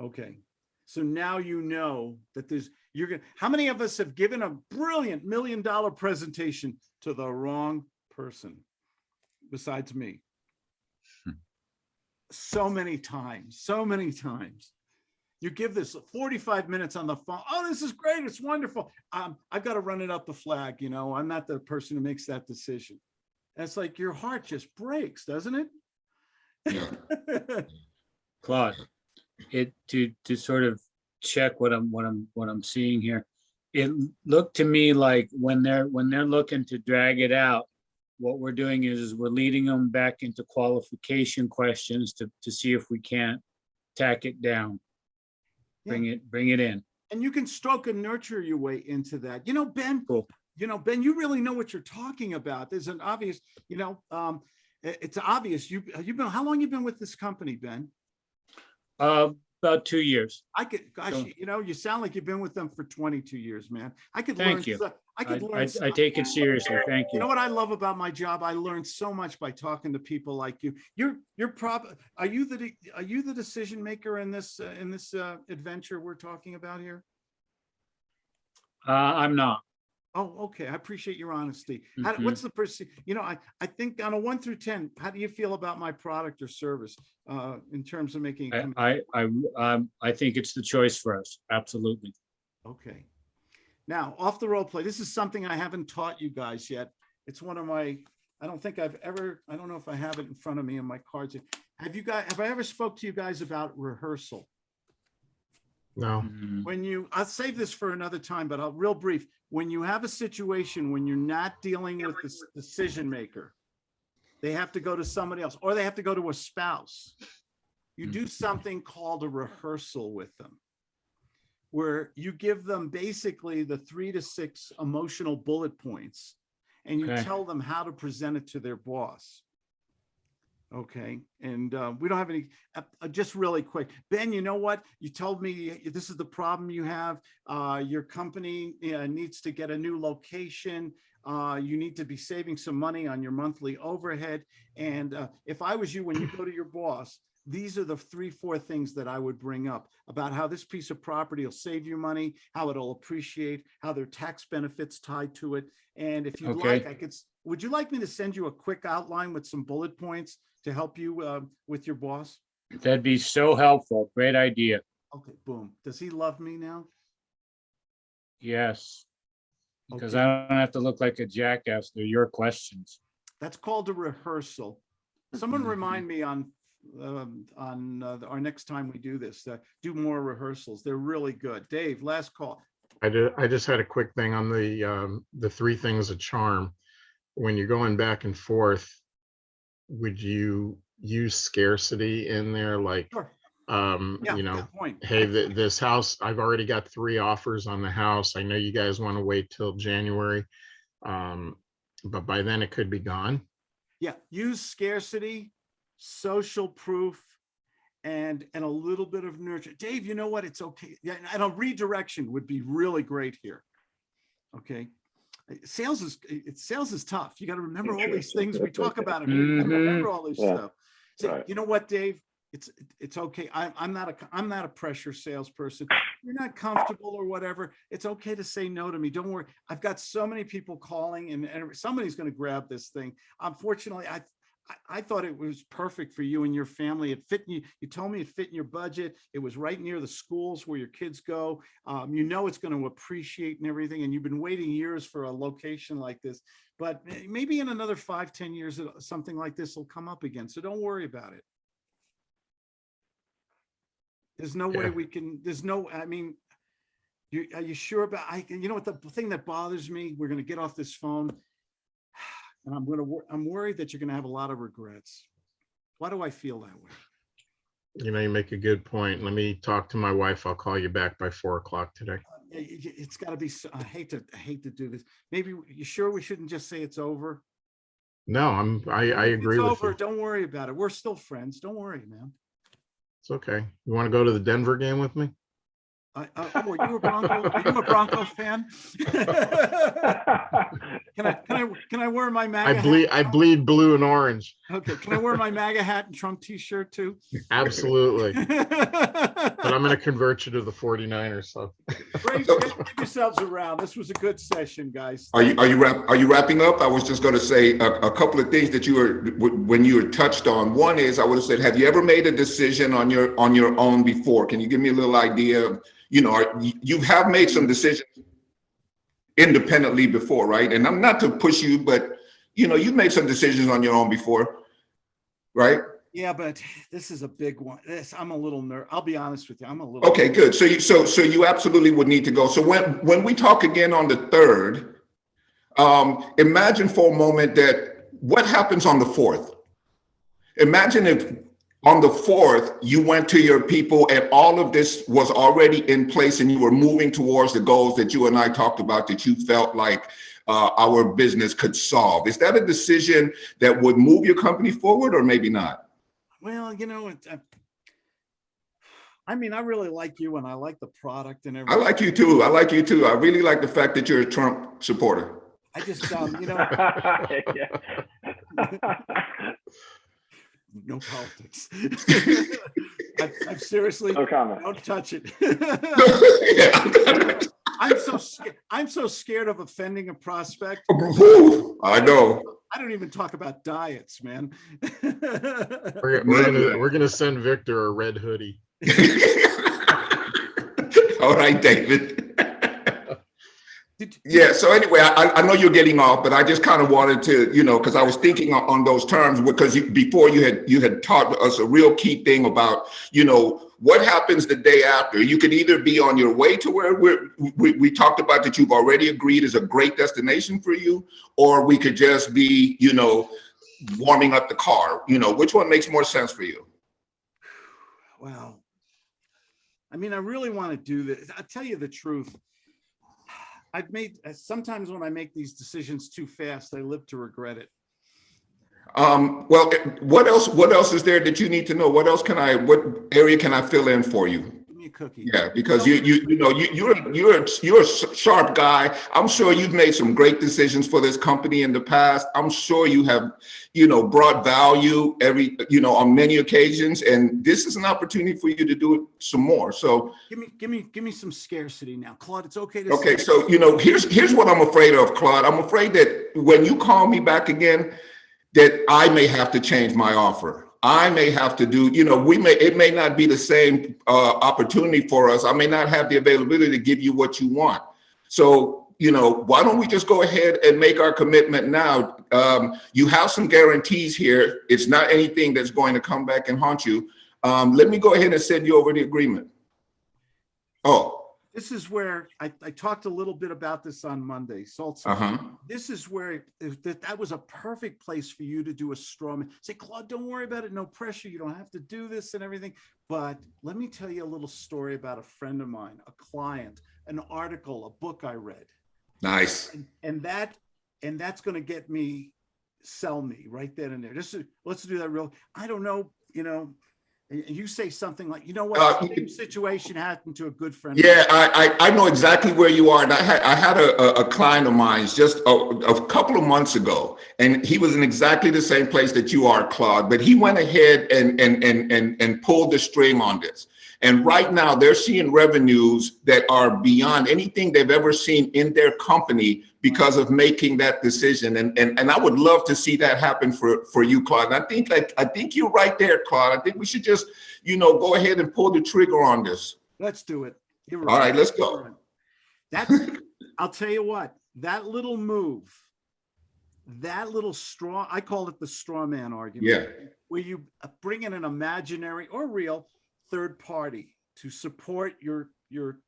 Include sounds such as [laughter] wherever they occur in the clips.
Okay, so now you know that there's, you're gonna, how many of us have given a brilliant million dollar presentation to the wrong person besides me? Hmm. So many times, so many times. You give this 45 minutes on the phone. Oh, this is great. It's wonderful. Um, I've got to run it up the flag, you know, I'm not the person who makes that decision. And it's like your heart just breaks, doesn't it? Yeah. [laughs] Claude, it, to, to sort of check what I'm, what I'm, what I'm seeing here. It looked to me like when they're, when they're looking to drag it out, what we're doing is, is we're leading them back into qualification questions to, to see if we can't tack it down. Bring it, bring it in. And you can stroke and nurture your way into that. You know, Ben, Cool. you know, Ben, you really know what you're talking about. There's an obvious, you know, um, it's obvious. You, you've been, how long you've been with this company, Ben? Uh, about two years. I could, gosh, So- you- know, you sound like you've been with them for 22 years, man. I could learn. Thank you. so- I I, could I, learn. so- I take it seriously. Thank You You know what I love about my job? I learned so much by talking to people like you. You're, you're prob, are you the, are you the decision maker in this, uh, in this, uh, adventure we're talking about here? Uh, I'm not. Oh, okay. I appreciate your honesty. How, Mhm. what's the perce, you know, I, I think on a one through 10, how do you feel about my product or service, uh, in terms of making? I, I, I, um, I think it's the choice for us. Absolutely. Okay. Now, off the role play, this is something I haven't taught you guys yet. It's one of my, I don't think I've ever, I don't know if I have it in front of me in my cards. Have you guys, have I ever spoke to you guys about rehearsal? No, Mm, When you, I'll save this for another time, but I'll real brief. When you have a situation when you're not dealing with the decision maker, they have to go to somebody else, or they have to go to a spouse. You do Mhm. something called a rehearsal with them. Where you give them basically the three to six emotional bullet points. And you Okay. tell them how to present it to their boss. Okay, and uh, we don't have any, uh, uh, just really quick. Ben, you know what? You told me this is the problem you have. Uh, Your company uh, needs to get a new location. Uh, You need to be saving some money on your monthly overhead. And uh, if I was you, when you go to your boss, these are the three, four things that I would bring up about how this piece of property will save you money, how it'll appreciate, how there are tax benefits tied to it. And if you'd Okay. like, I could, would you like me to send you a quick outline with some bullet points to help you uh, with your boss? That'd be so helpful. Great idea. Okay, boom. Does he love me now? Yes. Because Okay. I don't have to look like a jackass. They're your questions. That's called a rehearsal. Someone remind me on, um, on uh, our next time we do this, uh, do more rehearsals. They're really good. Dave, last call. I did, I just had a quick thing on the, um, the three things of charm. When you're going back and forth, would you use scarcity in there, like, Sure. um, Yeah, you know, hey, th- this house, I've already got three offers on the house. I know you guys want to wait till January. Um, but by then it could be gone. Yeah, use scarcity, social proof, and, and a little bit of nurture. Dave, you know what? It's okay. Yeah, and a redirection would be really great here. Okay. Sales is, it's, sales is tough. You got to remember all these things we talk [laughs] about. it. You gotta mm-hmm. Remember all this Yeah, stuff. Say, right. you know what, Dave? It's, it's okay. I'm, I'm not a, I'm not a pressure salesperson. You're not comfortable or whatever. It's okay to say no to me. Don't worry. I've got so many people calling and, and somebody's going to grab this thing. Unfortunately, I, I, I thought it was perfect for you and your family. It fit you. You told me it fit in your budget. It was right near the schools where your kids go. Um, you know, it's going to appreciate and everything. And you've been waiting years for a location like this, but maybe in another five, ten years, something like this will come up again. So don't worry about it. There's no way we can, there's no, I mean, you, are you sure about, I, can you know what, the thing that bothers me, we're gonna get off this phone. And I'm gonna, wor- I'm worried that you're gonna have a lot of regrets. Why do I feel that way? You know, you make a good point. Let me talk to my wife. I'll call you back by four o'clock today. Uh, y- It's gotta be, so- I hate to, I hate to do this. Maybe, you sure we shouldn't just say it's over? No, I'm, I, I If it's agree with over, you. Don't worry about it. We're still friends. Don't worry, man. It's okay. You want to go to the Denver game with me? I, I, oh, are you a Bronco, are you a Bronco fan? [laughs] Can I, can I, can I wear my MAGA I bleed, I bleed blue and orange. Okay, can I wear my MAGA hat and Trump t-shirt too? Absolutely. [laughs] But I'm gonna convert you to the 49ers, so. great, give yourselves around. This was a good session, guys. Are you, are you wrap, are you wrapping up? I was just gonna say a, a couple of things that you were, when you were touched on. One is, I would have said, have you ever made a decision on your, on your own before? Can you give me a little idea of, you know, are- you, you have made some decisions independently before, right? And I'm not to push you, but, you know, you've made some decisions on your own before, right? Yeah, but this is a big one. This, I'm a little ner, I'll be honest with you, I'm a little. Okay, good. So you, so, so you absolutely would need to go. So when, when we talk again on the third, um, imagine for a moment that what happens on the fourth? Imagine if on the fourth, you went to your people and all of this was already in place and you were moving towards the goals that you and I talked about that you felt like uh, our business could solve. Is that a decision that would move your company forward or maybe not? Well, you know, it, uh, I mean, I really like you and I like the product and everything. I like you too. I like you too. I really like the fact that you're a Trump supporter. I just, um, you know, [laughs] [laughs] no politics. [laughs] I- I'm seriously, No comment. don't touch it. Yeah. I'm so, sca- I'm so scared of offending a prospect. [laughs] I know. I don't even talk about diets, man. [laughs] We're, we're gonna, we're gonna send Victor a red hoodie. [laughs] All right, David. Did- Yeah, so anyway, I, I know you're getting off, but I just kind of wanted to, you know, because I was thinking on, on those terms, because you, before you had, you had taught us a real key thing about, you know, what happens the day after? You could either be on your way to where we're, we, we talked about that you've already agreed is a great destination for you, or we could just be, you know, warming up the car, you know, which one makes more sense for you? Wow. I mean, I really want to do this. I'll tell you the truth. I've made, uh, sometimes when I make these decisions too fast, I live to regret it. Um, well, what else, what else is there that you need to know? What else can I, what area can I fill in for you? Cookie. Yeah, because you, you, you know, you, you're, you're, a- you're a sharp guy. I'm sure you've made some great decisions for this company in the past. I'm sure you have, you know, brought value every, you know, on many occasions. And this is an opportunity for you to do it some more. So, Give me, give me, give me some scarcity now. Claude, it's okay to. okay, so, you know, here's, here's what I'm afraid of, Claude. I'm afraid that when you call me back again, that I may have to change my offer. I may have to do, you know, we may, it may not be the same uh, opportunity for us. I may not have the availability to give you what you want. So, you know, why don't we just go ahead and make our commitment now? Um, you have some guarantees here. It's not anything that's going to come back and haunt you. Um, let me go ahead and send you over the agreement. Oh, This is where I, I talked a little bit about this on Monday. Salt. Uh-huh. This is where if that, that was a perfect place for you to do a straw man. Say, Claude, don't worry about it. No pressure. You don't have to do this and everything. But let me tell you a little story about a friend of mine, a client, an article, a book I read. Nice. And, and that, and that's going to get me, sell me right then and there. Just let's do that real. I don't know, you know, you say something like, you know what, Uh, same situation happened to a good friend. Yeah, I, I, I know exactly where you are. And I had, I had a, a- client of mine just a, a couple of months ago, and he was in exactly the same place that you are, Claude, but he went ahead and, and, and, and, and pulled the string on this. And right now they're seeing revenues that are beyond anything they've ever seen in their company because of making that decision. And, and, and I would love to see that happen for, for you, Claude. And I think like, I think you're right there, Claude. I think we should just, you know, go ahead and pull the trigger on this. Let's do it. You're All right, let's go. Right. That's, I'll tell you what, that little move, that little straw, I call it the straw man argument. Yeah. Where you bring in an imaginary or real third party to support your, your,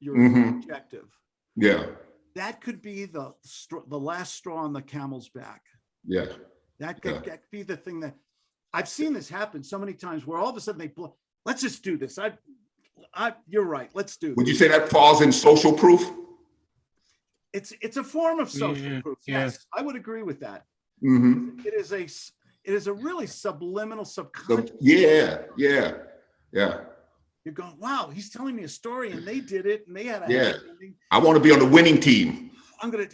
your Mhm. objective. Yeah, That could be the, the last straw on the camel's back. yeah, That could, Yeah. that could be the thing that, I've seen this happen so many times where all of a sudden they, blow. let's just do this. I, I, you're right, let's do. Would this. you say that falls in social proof? It's, it's a form of social Yeah, proof. yeah. Yes, I would agree with that. hmm It is a it is a really subliminal So, subconscious. yeah, yeah, yeah. You're going, wow, he's telling me a story and they did it and they had a Yeah. I want to be on the winning team. I'm gonna,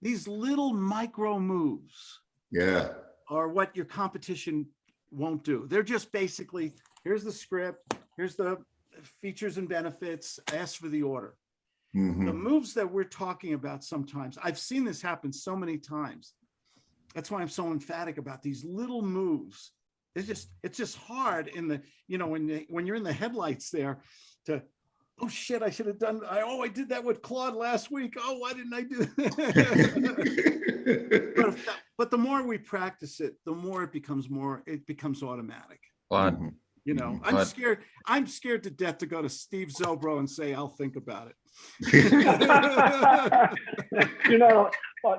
these little micro moves Yeah, Are what your competition won't do. They're just basically, here's the script, here's the features and benefits, ask for the order. The Mhm. moves that we're talking about sometimes, I've seen this happen so many times. That's why I'm so emphatic about these little moves. It's just, it's just hard in the, you know, when, they- when you're in the headlights there to, oh shit, I should have done, I, oh, I did that with Claude last week. Oh, why didn't I do? [laughs] that?" But, if that- but the more we practice it, the more it becomes more, it becomes automatic. Claude, Mhm. You know. I'm But- scared, I'm scared to death to go to Steve Zobro and say, I'll think about it. [laughs] you know, uh,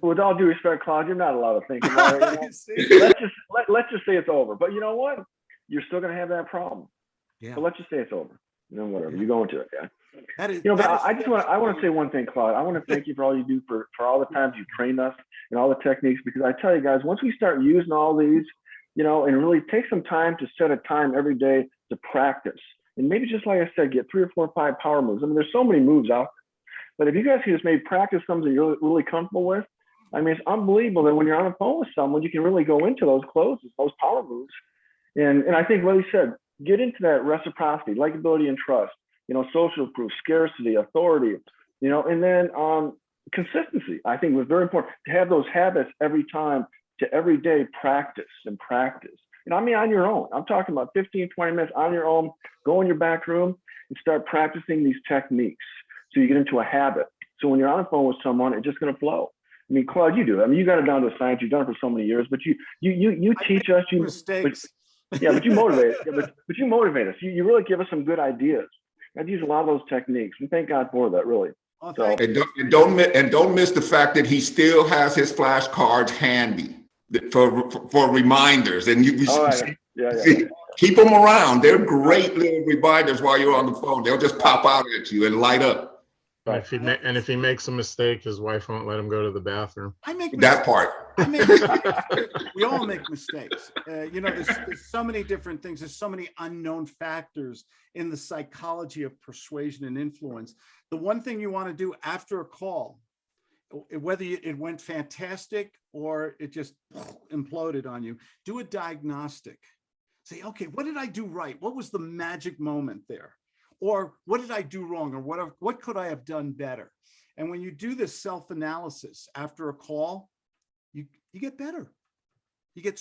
with all due respect, Claude, you're not allowed to think about it. you [laughs] know? Let's just let, let's just say it's over. But you know what? You're still gonna have that problem. Yeah. But let's just say it's over. You know, whatever. You go into it, yeah. That is. You know, but that is- I I just want I want to say one thing, Claude. I want to thank you for all you do for for all the times you trained us and all the techniques because I tell you guys, once we start using all these, you know, and really take some time to set a time every day to practice. And maybe just like I said, get three or four or five power moves. I mean, there's so many moves out there. But if you guys can just maybe practice something you're really, comfortable with, I mean, it's unbelievable that when you're on the phone with someone, you can really go into those closes, those power moves. And and I think what he said, get into that reciprocity, likability, and trust you know, social proof, scarcity, authority, you know, and then um, consistency. I think was very important to have those habits every time to every day practice and practice. And I mean, on your own, I'm talking about 15, 20 minutes on your own, go in your back room and start practicing these techniques. So you get into a habit. So when you're on the phone with someone, it's just going to flow. I mean, Claude, you do. I mean, you got it down to a science. You've done it for so many years, but you, you, you, you teach us. You, Mistakes. yeah, but you motivate, [laughs] yeah, but, but you motivate us. You, you really give us some good ideas. I've used a lot of those techniques, and thank God for that. Really. Oh, So- And don't, and don't, and don't miss the fact that he still has his flashcards handy for, for reminders and you, you Oh, see- yeah, yeah, see, yeah. keep them around. They're great little reminders while you're on the phone. They'll just pop out at you and light up. And if he, ma- and if he makes a mistake, his wife won't let him go to the bathroom. I make. That mistakes. part. I make. [laughs] We all make mistakes. Uh, you know, there's, there's so many different things. There's so many unknown factors in the psychology of persuasion and influence. The one thing you want to do after a call, w- whether it went fantastic or it just imploded on you, do a diagnostic. Say, okay, what did I do right? What was the magic moment there? Or what did I do wrong? Or what, what could I have done better? And when you do this self-analysis after a call, you, you get better. You get